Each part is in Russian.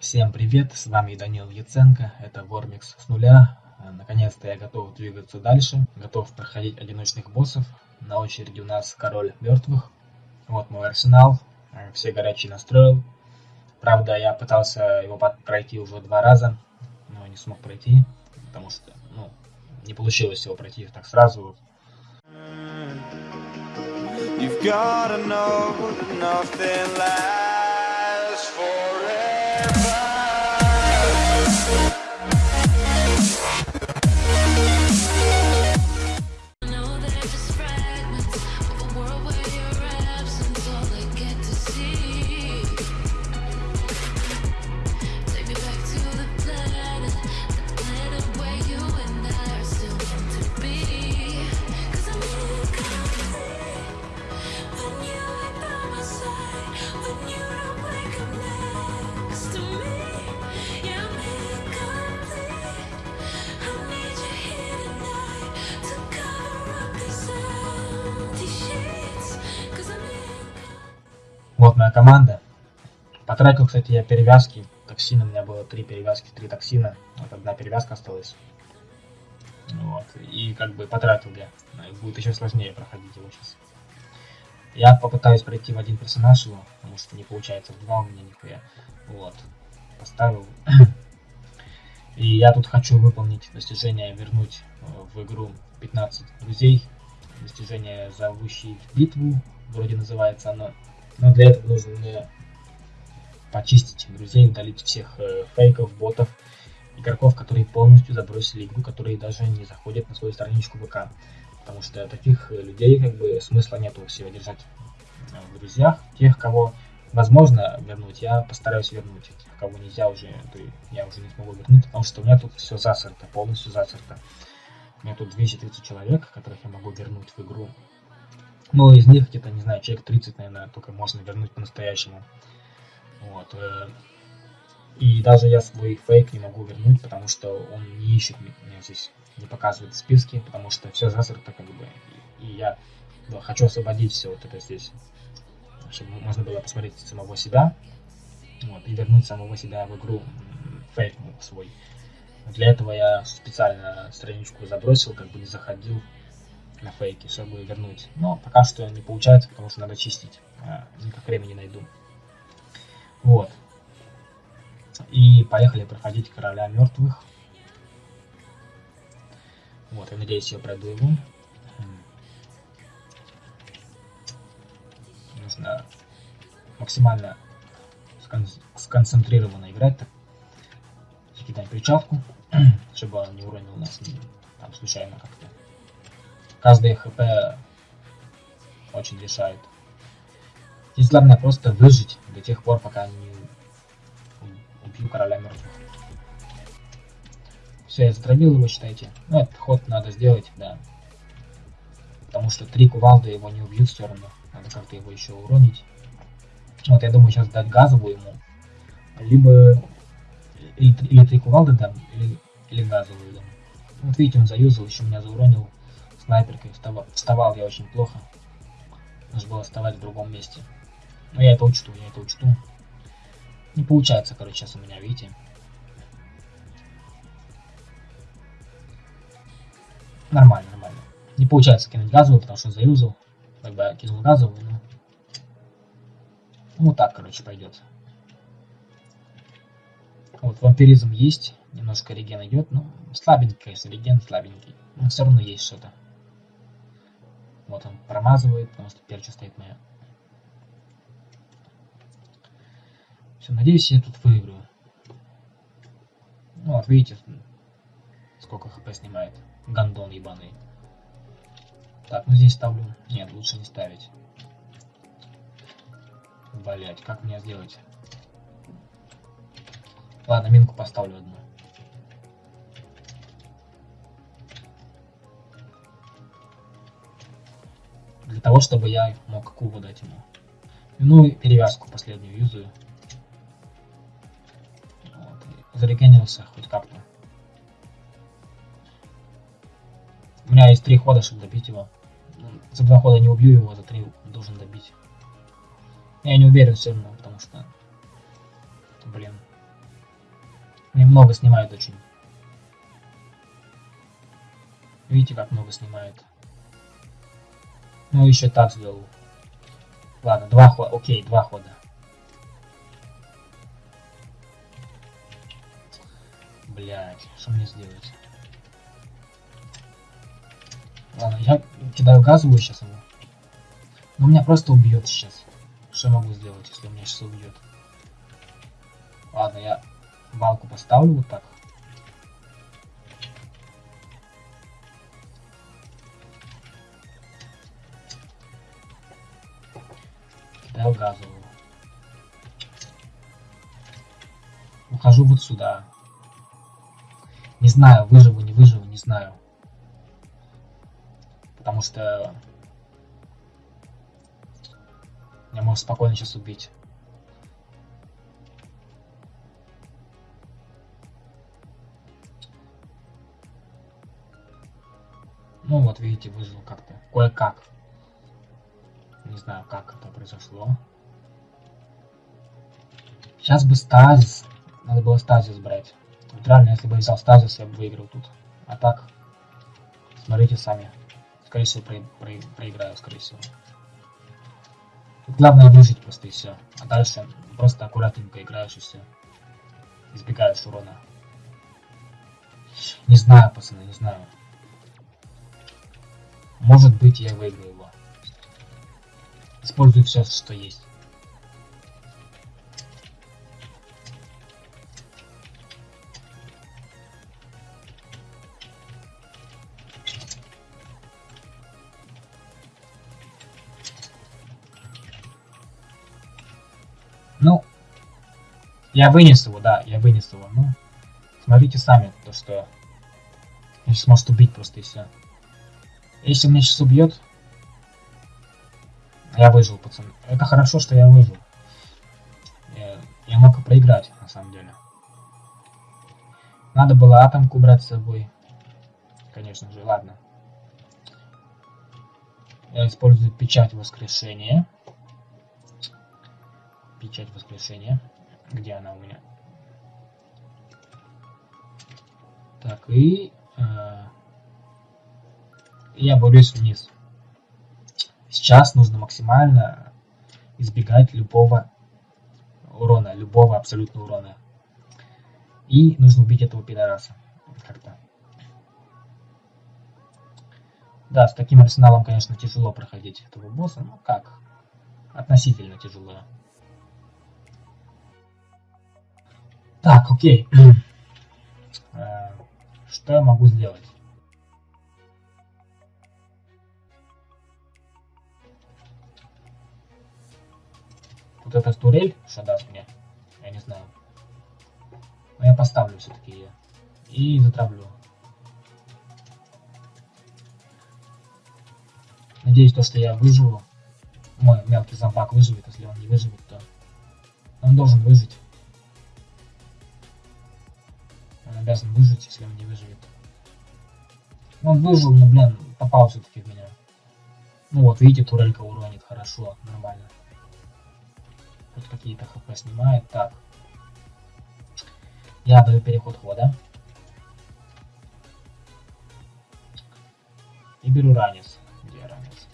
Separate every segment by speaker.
Speaker 1: Всем привет, с вами Данил Яценко, это Вормикс с нуля. Наконец-то я готов двигаться дальше, готов проходить одиночных боссов. На очереди у нас Король Мертвых. Вот мой арсенал, все горячие настроил. Правда, я пытался его пройти уже два раза, но не смог пройти, потому что, ну, не получилось его пройти так сразу. You've gotta know nothing lasts forever. Вот моя команда. Потратил, кстати, я перевязки. Токсина, у меня было три перевязки, три токсина. Вот одна перевязка осталась. Вот. И как бы потратил я. Будет еще сложнее проходить его сейчас. Я попытаюсь пройти в один персонаж его, потому что не получается в два у меня нихуя. Вот. Поставил. И я тут хочу выполнить достижение, вернуть э, в игру 15 друзей. Достижение, зовущий битву, вроде называется оно. Но для этого нужно почистить друзей, удалить всех э, фейков, ботов, игроков, которые полностью забросили игру, которые даже не заходят на свою страничку ВК. Потому что таких э, людей как бы смысла нету всего держать э, в друзьях. Тех, кого возможно вернуть, я постараюсь вернуть. Тех, кого нельзя уже, то я уже не смогу вернуть, потому что у меня тут все засорто, полностью засорто. У меня тут 230 человек, которых я могу вернуть в игру. Ну, из них где-то, не знаю, человек 30, наверное, только можно вернуть по-настоящему. Вот. Э, и даже я свой фейк не могу вернуть, потому что он не ищет меня здесь, не показывает списки, потому что все засрато как бы. И я хочу освободить все вот это здесь, чтобы можно было посмотреть самого себя, вот, и вернуть самого себя в игру фейк свой. Для этого я специально страничку забросил, как бы не заходил на фейке, чтобы вернуть. Но пока что не получается, потому что надо чистить. А, никак времени найду. Вот. И поехали проходить короля мертвых. Вот, я надеюсь, я пройду его. Нужно максимально скон сконцентрированно играть. Так. Закидаем причалку, чтобы он не уронил нас там случайно как-то каждый хп очень решает. Здесь главное просто выжить до тех пор, пока не убью короля мертвых. Все, я затравил его, считайте. Ну, этот ход надо сделать, да. Потому что три кувалды его не убьют все равно. Надо как-то его еще уронить. Вот, я думаю, сейчас дать газовую ему. Либо... Или, или три кувалды дам, или, или газовую дам. Вот видите, он заюзал, еще меня зауронил снайперкой. Вставал, вставал я очень плохо. Нужно было вставать в другом месте. Но я это учту, я это учту. Не получается, короче, сейчас у меня, видите. Нормально, нормально. Не получается кинуть газовую, потому что заюзал. Как бы я кинул газовую, но... Ну так, короче, пойдет. Вот, вампиризм есть. Немножко реген идет. Ну, слабенький, конечно, реген слабенький. Но все равно есть что-то. Вот он промазывает, потому что перча стоит моя. Все, надеюсь, я тут выиграю. Ну вот, видите, сколько хп снимает. Гандон ебаный. Так, ну здесь ставлю. Нет, лучше не ставить. Блять, как мне сделать? Ладно, минку поставлю одну. Для того, чтобы я мог кубу дать ему. Ну и перевязку последнюю юзаю. Вот. Зарегенился хоть как-то. У меня есть три хода, чтобы добить его. За два хода не убью его, за три должен добить. Я не уверен все равно, потому что... Блин. Мне много снимают очень. Видите, как много снимает. Ну, еще так сделал. Ладно, два хода. Окей, два хода. Блять, что мне сделать? Ладно, я кидаю газовую сейчас ему. Но меня просто убьет сейчас. Что я могу сделать, если меня сейчас убьет? Ладно, я балку поставлю вот так. Газовую. Ухожу вот сюда. Не знаю, выживу, не выживу, не знаю. Потому что... Я могу спокойно сейчас убить. Ну вот, видите, выжил как-то. Кое-как. Не знаю, как это произошло. Сейчас бы стазис. Надо было стазис брать. Реально, если бы я взял стазис, я бы выиграл тут. А так, смотрите сами. Скорее всего, про про проиграю, скорее всего. Тут главное выжить просто и все. А дальше просто аккуратненько играешь и все. Избегаешь урона. Не знаю, пацаны, не знаю. Может быть, я выиграю его. Использую все, что есть. Я вынес его, да, я вынес его. Ну, смотрите сами, то что... Он сейчас может убить просто и все. Если меня сейчас убьет... Я выжил, пацан. Это хорошо, что я выжил. Я, я мог и проиграть, на самом деле. Надо было атомку брать с собой. Конечно же, ладно. Я использую печать воскрешения печать воскрешения. Где она у меня? Так, и э, я борюсь вниз. Сейчас нужно максимально избегать любого урона, любого абсолютного урона. И нужно убить этого пидораса. Как-то. Да, с таким арсеналом, конечно, тяжело проходить этого босса, но как? Относительно тяжело. Так, окей. Э, что я могу сделать? Вот эта турель, что даст мне, я не знаю. Но я поставлю все-таки ее. И затравлю. Надеюсь, то, что я выживу. Мой мелкий зомбак выживет. Если он не выживет, то он должен выжить. Обязан выжить, если он не выживет. Он выжил, но, блин, попал все-таки в меня. Ну вот, видите, турелька уронит, хорошо, нормально. Тут какие-то хп снимает. Так. Я даю переход хода. И беру ранец. Где ранец?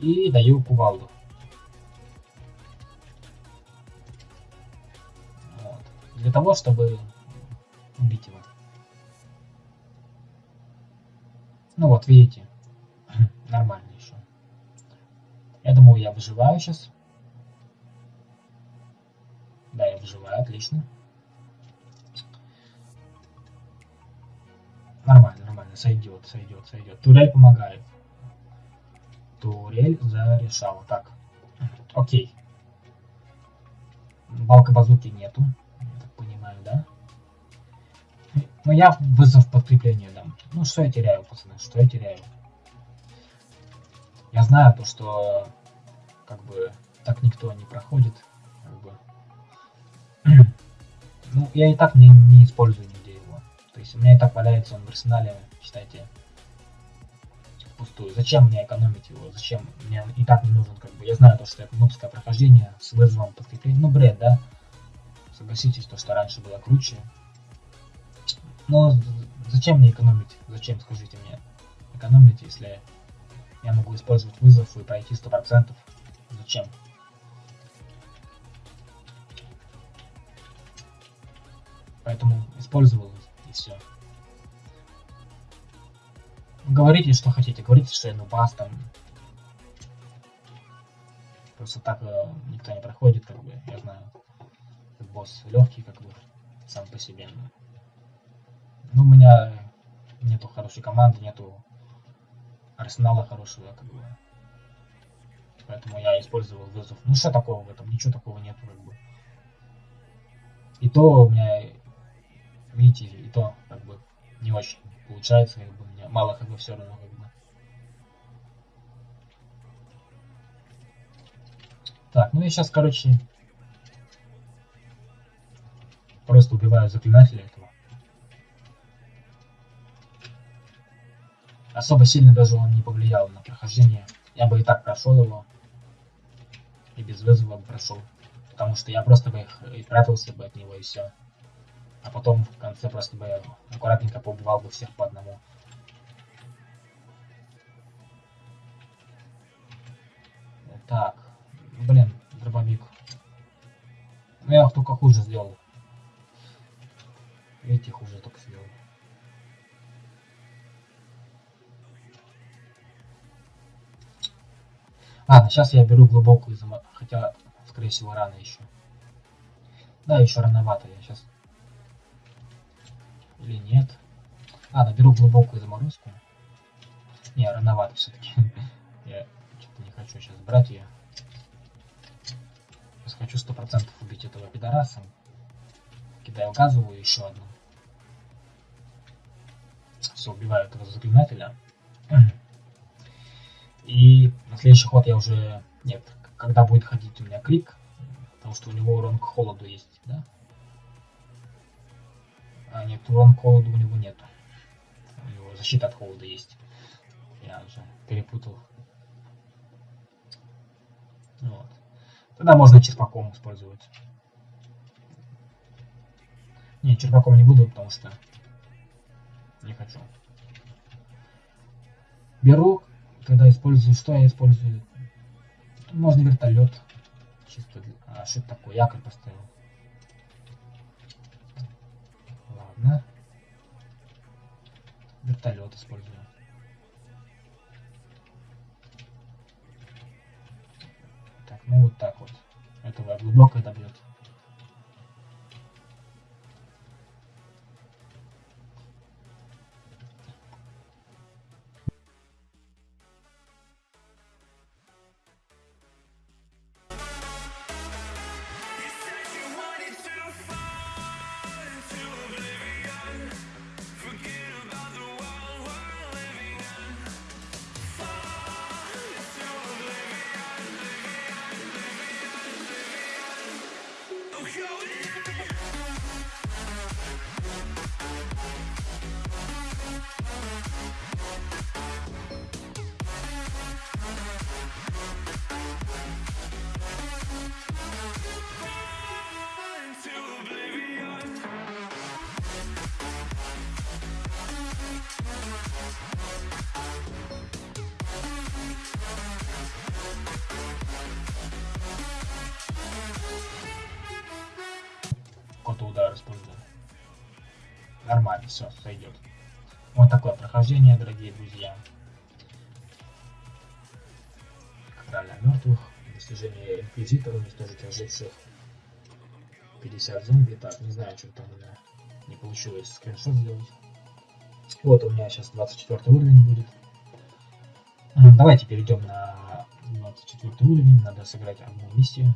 Speaker 1: И даю кувалду. Для того, чтобы убить его. Ну вот, видите, нормально еще. Я думаю, я выживаю сейчас. Да, я выживаю, отлично. Нормально, нормально, сойдет, сойдет, сойдет. Турель помогает. Турель зарешала. Так, окей. Балка базуки нету Ну я вызов подкрепления дам. Ну что я теряю, пацаны, что я теряю? Я знаю то, что как бы так никто не проходит. Как бы. ну, я и так не, не использую нигде его. То есть у меня и так валяется он в арсенале, считайте, пустую. Зачем мне экономить его? Зачем? Мне и так не нужен, как бы. Я знаю то, что это нубское прохождение с вызовом подкрепления. Ну, бред, да? Согласитесь, то, что раньше было круче. Но зачем мне экономить? Зачем, скажите мне, экономить, если я могу использовать вызов и пройти 100%? Зачем? Поэтому использовал и все. Говорите, что хотите. Говорите, что я нубас там. Просто так э, никто не проходит, как бы, я знаю. Босс легкий, как бы, сам по себе. Ну, у меня нету хорошей команды, нету арсенала хорошего, как бы. Поэтому я использовал вызов. Ну, что такого в этом? Ничего такого нету, как бы. И то у меня, видите, и то, как бы, не очень получается, как бы, мне мало как бы все равно, как бы. Так, ну я сейчас, короче, просто убиваю заклинателя этого. Особо сильно даже он не повлиял на прохождение. Я бы и так прошел его. И без вызова бы прошел. Потому что я просто бы их и прятался бы от него и все. А потом в конце просто бы аккуратненько поубивал бы всех по одному. Так. Блин, дробовик. Ну я только хуже сделал. Видите, хуже только сделал. Ладно, сейчас я беру глубокую заморозку. Хотя, скорее всего, рано еще. Да, еще рановато. Я сейчас... Или нет. Ладно, беру глубокую заморозку. Не, рановато все-таки. я что-то не хочу сейчас брать ее. Сейчас хочу сто процентов убить этого пидораса. Кидаю газовую еще одну. Все, убиваю этого заклинателя. И на следующий ход я уже... Нет, когда будет ходить у меня крик, потому что у него урон к холоду есть, да? А нет, урон к холоду у него нету. У него защита от холода есть. Я уже перепутал. Вот. Тогда можно черпаком использовать. Не, черпаком не буду, потому что не хочу. Беру когда использую, что я использую? Можно вертолет. Чисто для... А что это такое? Якорь поставил. Ладно. Вертолет использую. Так, ну вот так вот. Этого глубоко добьет. Нормально, все, сойдет. Вот такое прохождение, дорогие друзья. Короля мертвых, достижение инквизитора, уничтожить оживших 50 зомби. Так, не знаю, что там у меня не получилось скриншот сделать. Вот у меня сейчас 24 уровень будет. Давайте перейдем на 24 уровень. Надо сыграть одну миссию.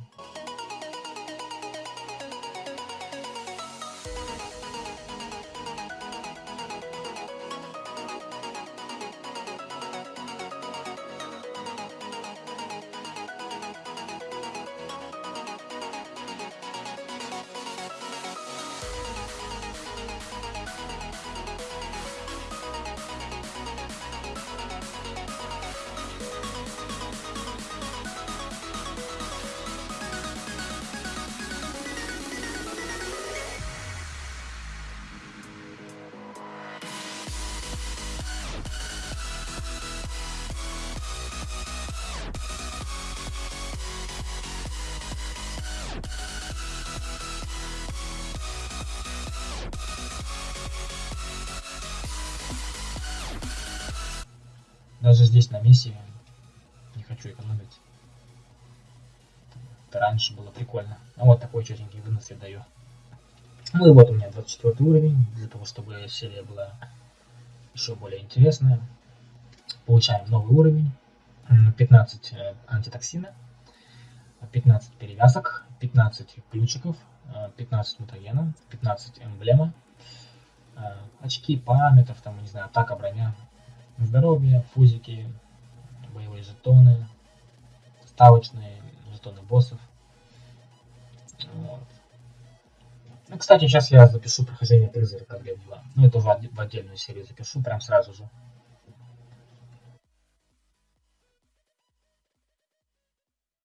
Speaker 1: Даже здесь на миссии не хочу экономить. Это раньше было прикольно. А вот такой четенький вынос я даю. Ну и вот у меня 24 уровень, для того, чтобы серия была еще более интересная. Получаем новый уровень, 15 э, антитоксина, 15 перевязок, 15 ключиков, 15 мутагена, 15 эмблема, э, очки памятов, там, не знаю, атака, броня, здоровье, фузики, боевые жетоны, ставочные жетоны боссов. Вот. Ну, кстати, сейчас я запишу прохождение призрака 2. Ну, это в отдельную серию запишу, прям сразу же.